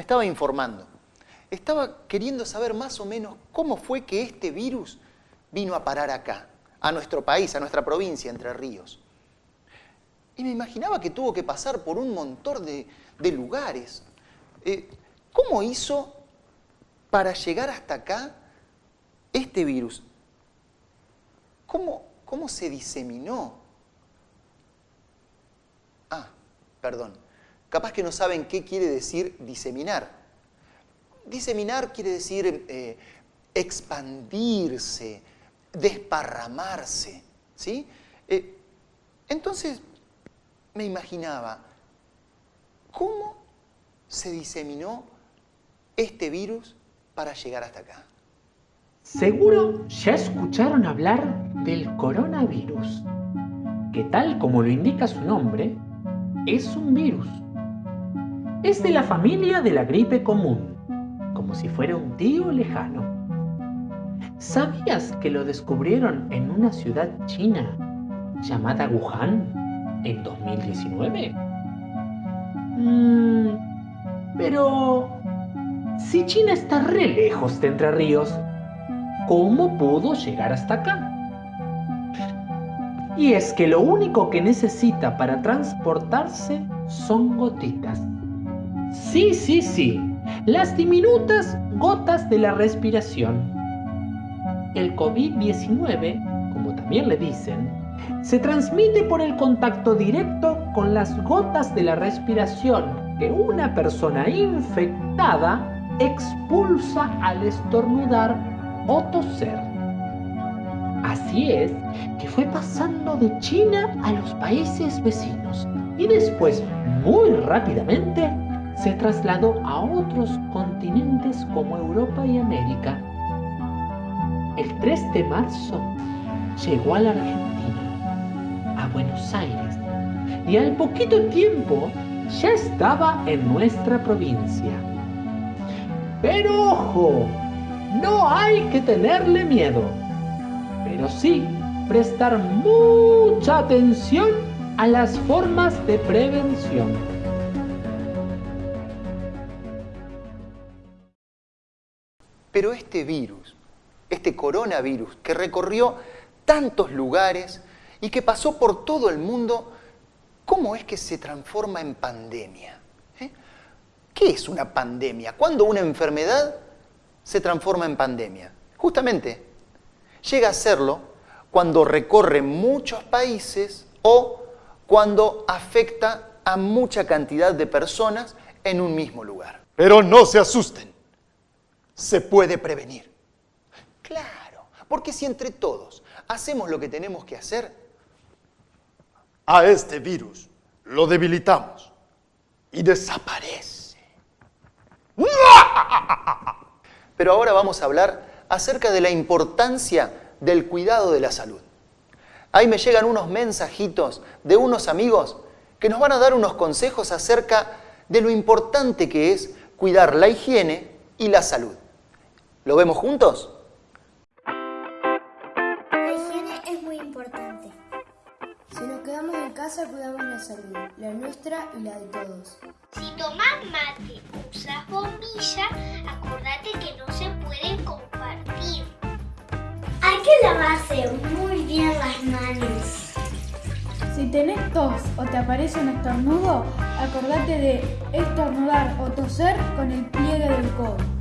estaba informando. Estaba queriendo saber más o menos cómo fue que este virus vino a parar acá, a nuestro país, a nuestra provincia, Entre Ríos. Y me imaginaba que tuvo que pasar por un montón de, lugares. Eh, ¿Cómo hizo para llegar hasta acá este virus? ¿Cómo, cómo se diseminó? Ah, perdón. Capaz que no saben qué quiere decir diseminar. Diseminar quiere decir eh, expandirse, desparramarse. ¿sí? Eh, entonces, me imaginaba, ¿cómo se diseminó este virus para llegar hasta acá? Seguro ya escucharon hablar del coronavirus, que tal como lo indica su nombre, es un virus. Es de la familia de la gripe común, como si fuera un tío lejano. ¿Sabías que lo descubrieron en una ciudad china llamada Wuhan? en 2019? Mm, pero si China está re lejos de Entre Ríos, ¿cómo pudo llegar hasta acá? Y es que lo único que necesita para transportarse son gotitas. Sí, sí, sí, las diminutas gotas de la respiración. El COVID-19, como también le dicen, se transmite por el contacto directo con las gotas de la respiración que una persona infectada expulsa al estornudar o toser. Así es que fue pasando de China a los países vecinos y después, muy rápidamente, se trasladó a otros continentes como Europa y América. El 3 de marzo llegó a la Argentina a Buenos Aires y al poquito tiempo ya estaba en nuestra provincia. Pero ojo, no hay que tenerle miedo, pero sí prestar mucha atención a las formas de prevención. Pero este virus, este coronavirus que recorrió tantos lugares, y que pasó por todo el mundo, ¿cómo es que se transforma en pandemia? ¿Eh? ¿Qué es una pandemia? ¿Cuándo una enfermedad se transforma en pandemia? Justamente, llega a serlo cuando recorre muchos países o cuando afecta a mucha cantidad de personas en un mismo lugar. Pero no se asusten, se puede prevenir. Claro, porque si entre todos hacemos lo que tenemos que hacer, a este virus lo debilitamos y desaparece. Pero ahora vamos a hablar acerca de la importancia del cuidado de la salud. Ahí me llegan unos mensajitos de unos amigos que nos van a dar unos consejos acerca de lo importante que es cuidar la higiene y la salud. ¿Lo vemos juntos? cuidamos la salud, la nuestra y la de todos. Si tomas mate, usas bombilla, acordate que no se pueden compartir. Hay que lavarse muy bien las manos. Si tenés tos o te aparece un estornudo, acordate de estornudar o toser con el pliegue del codo.